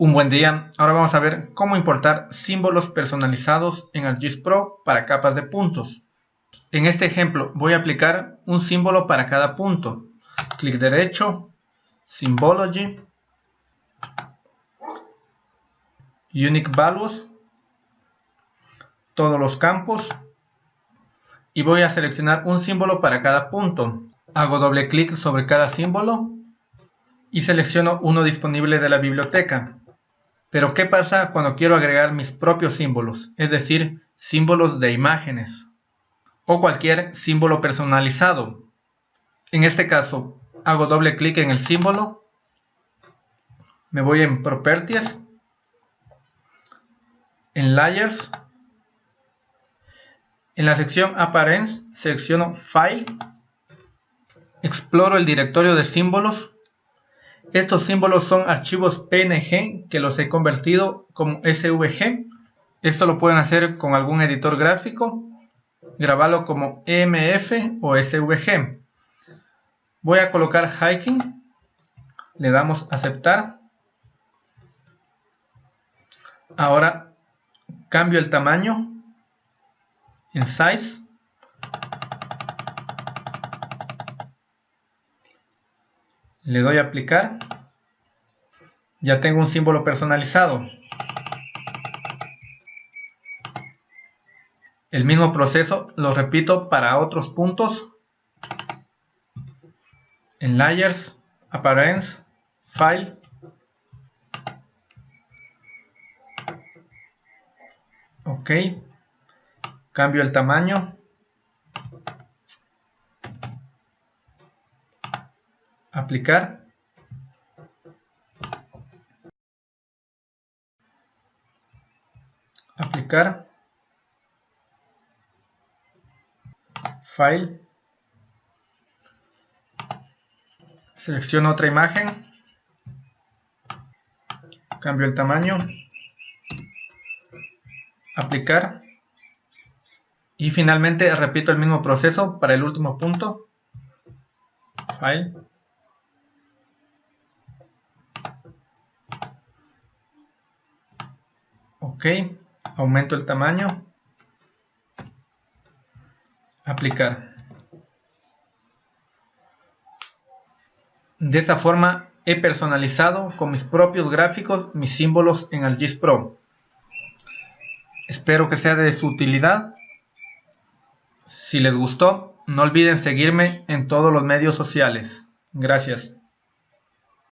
Un buen día, ahora vamos a ver cómo importar símbolos personalizados en ArcGIS Pro para capas de puntos. En este ejemplo voy a aplicar un símbolo para cada punto. Clic derecho, Symbology, Unique Values, todos los campos y voy a seleccionar un símbolo para cada punto. Hago doble clic sobre cada símbolo y selecciono uno disponible de la biblioteca. Pero ¿qué pasa cuando quiero agregar mis propios símbolos? Es decir, símbolos de imágenes. O cualquier símbolo personalizado. En este caso, hago doble clic en el símbolo, me voy en Properties, en Layers, en la sección Appearance selecciono File, exploro el directorio de símbolos estos símbolos son archivos PNG que los he convertido como SVG. Esto lo pueden hacer con algún editor gráfico. Grabarlo como EMF o SVG. Voy a colocar hiking. Le damos aceptar. Ahora cambio el tamaño en size. Le doy a aplicar. Ya tengo un símbolo personalizado. El mismo proceso lo repito para otros puntos. En layers appearance file. Ok. Cambio el tamaño aplicar. Aplicar. File. Selecciono otra imagen. Cambio el tamaño. Aplicar. Y finalmente repito el mismo proceso para el último punto. File ok aumento el tamaño. Aplicar. De esta forma he personalizado con mis propios gráficos mis símbolos en ArcGIS Pro. Espero que sea de su utilidad. Si les gustó no olviden seguirme en todos los medios sociales. Gracias